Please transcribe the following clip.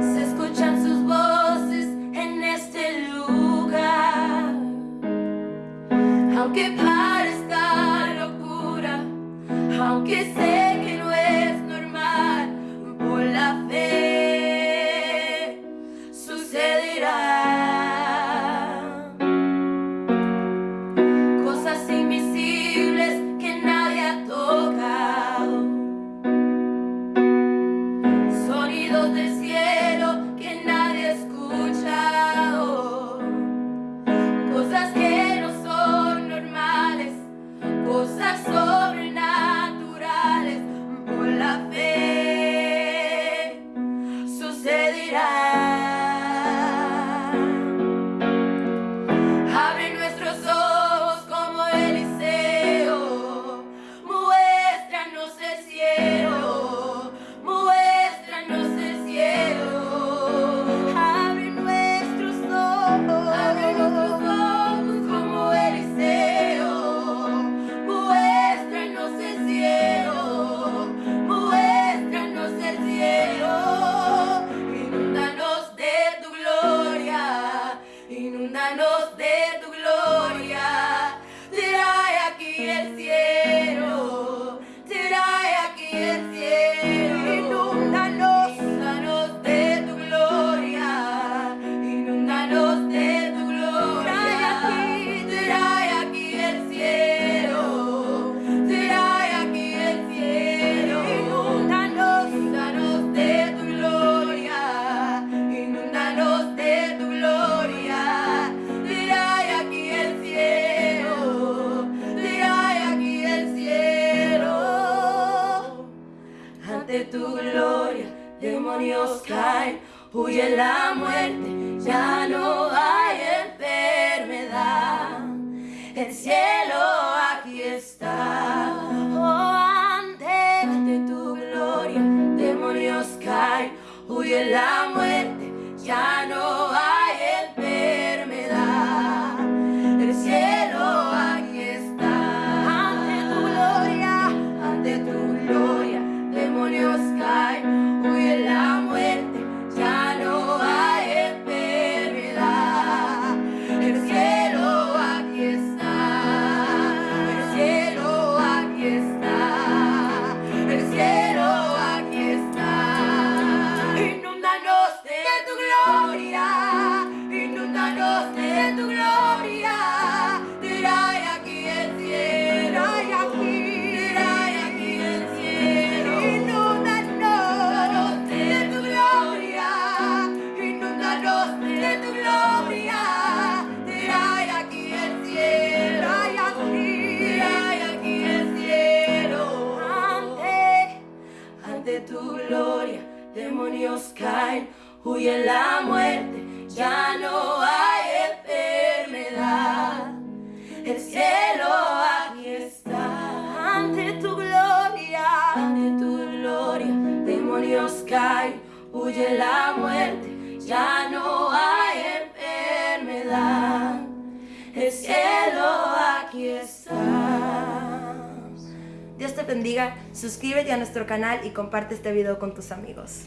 Se escuchan sus voces en este lugar. Aunque parezca locura, aunque sea de tu gloria, demonios caen, huye la muerte, ya Ante tu gloria, demonios caen, huye la muerte, ya no hay enfermedad. El cielo aquí está, ante tu gloria, ante tu gloria, demonios caen, huye la muerte, Dios te bendiga, suscríbete a nuestro canal y comparte este video con tus amigos.